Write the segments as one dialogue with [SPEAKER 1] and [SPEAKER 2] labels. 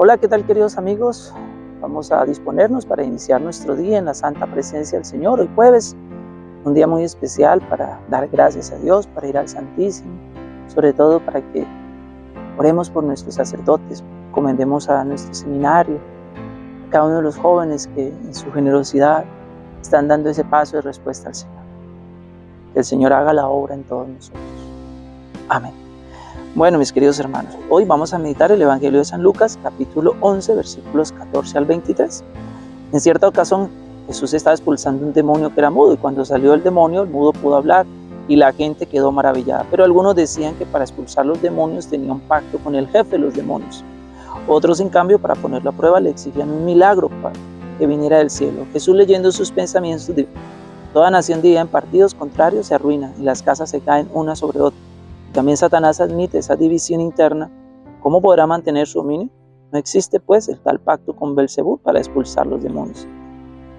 [SPEAKER 1] Hola, ¿qué tal queridos amigos? Vamos a disponernos para iniciar nuestro día en la santa presencia del Señor. Hoy jueves, un día muy especial para dar gracias a Dios, para ir al Santísimo, sobre todo para que oremos por nuestros sacerdotes, comendemos a nuestro seminario, a cada uno de los jóvenes que en su generosidad están dando ese paso de respuesta al Señor. Que el Señor haga la obra en todos nosotros. Amén. Bueno, mis queridos hermanos, hoy vamos a meditar el Evangelio de San Lucas, capítulo 11, versículos 14 al 23. En cierta ocasión, Jesús estaba expulsando un demonio que era mudo, y cuando salió el demonio, el mudo pudo hablar, y la gente quedó maravillada. Pero algunos decían que para expulsar los demonios tenía un pacto con el jefe de los demonios. Otros, en cambio, para ponerlo a prueba, le exigían un milagro para que viniera del cielo. Jesús, leyendo sus pensamientos, dijo, Toda nación dividida en partidos contrarios se arruina, y las casas se caen una sobre otra. También Satanás admite esa división interna. ¿Cómo podrá mantener su dominio? No existe pues el tal pacto con Belcebú para expulsar los demonios.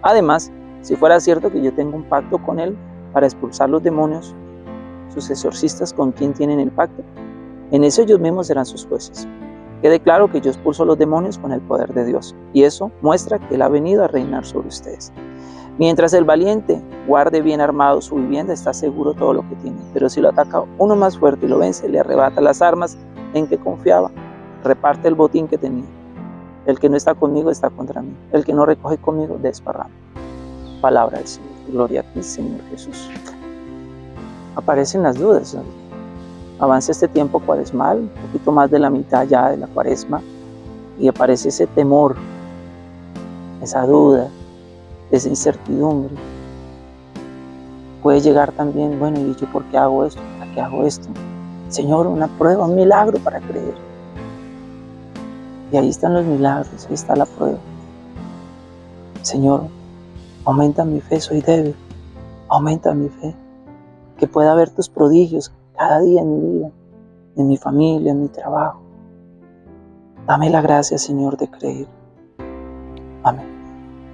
[SPEAKER 1] Además, si fuera cierto que yo tengo un pacto con él para expulsar los demonios, sus exorcistas con quién tienen el pacto, en eso ellos mismos serán sus jueces. Quede claro que yo expulso los demonios con el poder de Dios, y eso muestra que Él ha venido a reinar sobre ustedes. Mientras el valiente guarde bien armado su vivienda, está seguro todo lo que tiene. Pero si lo ataca uno más fuerte y lo vence, le arrebata las armas en que confiaba, reparte el botín que tenía. El que no está conmigo está contra mí. El que no recoge conmigo desparrama. Palabra del Señor. Gloria a ti, Señor Jesús. Aparecen las dudas. Avanza este tiempo cuaresmal, un poquito más de la mitad ya de la cuaresma, y aparece ese temor, esa duda, esa incertidumbre. Puede llegar también, bueno, ¿y yo por qué hago esto? ¿Para qué hago esto? Señor, una prueba, un milagro para creer. Y ahí están los milagros, ahí está la prueba. Señor, aumenta mi fe, soy débil. Aumenta mi fe. Que pueda ver tus prodigios cada día en mi vida, en mi familia, en mi trabajo. Dame la gracia, Señor, de creer.